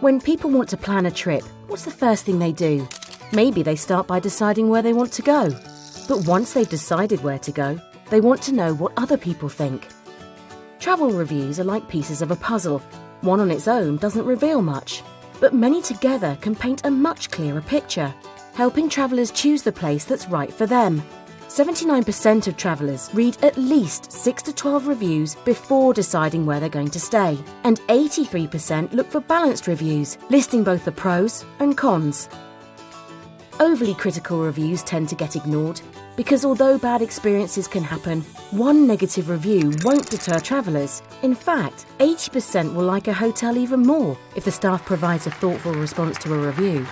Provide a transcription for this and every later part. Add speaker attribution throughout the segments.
Speaker 1: When people want to plan a trip, what's the first thing they do? Maybe they start by deciding where they want to go. But once they've decided where to go, they want to know what other people think. Travel reviews are like pieces of a puzzle. One on its own doesn't reveal much, but many together can paint a much clearer picture, helping travellers choose the place that's right for them. 79% of travellers read at least 6 to 12 reviews before deciding where they're going to stay, and 83% look for balanced reviews, listing both the pros and cons. Overly critical reviews tend to get ignored because although bad experiences can happen, one negative review won't deter travellers. In fact, 80% will like a hotel even more if the staff provides a thoughtful response to a review.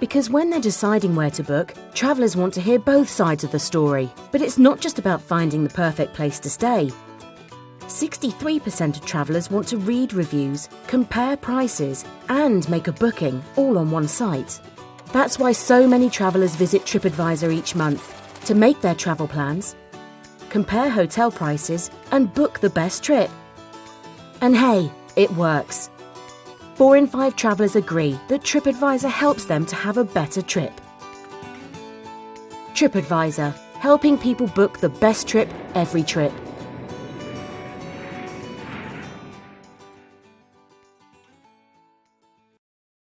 Speaker 1: Because when they're deciding where to book, travellers want to hear both sides of the story. But it's not just about finding the perfect place to stay. 63% of travellers want to read reviews, compare prices, and make a booking all on one site. That's why so many travellers visit TripAdvisor each month to make their travel plans, compare hotel prices, and book the best trip. And hey, it works. Four in five travellers agree that TripAdvisor helps them to have a better trip. TripAdvisor, helping people book the best trip every trip.